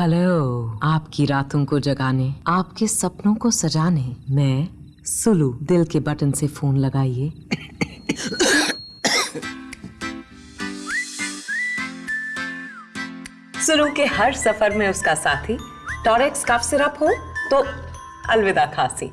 Hello, आपकी रातों को जगाने, आपके सपनों को सजाने। मैं सुलू, दिल के बटन से फ़ोन लगाइए। सुलू के हर सफ़र में उसका साथी, टॉरेक्स काफ सिरप हो तो अलविदा खासी।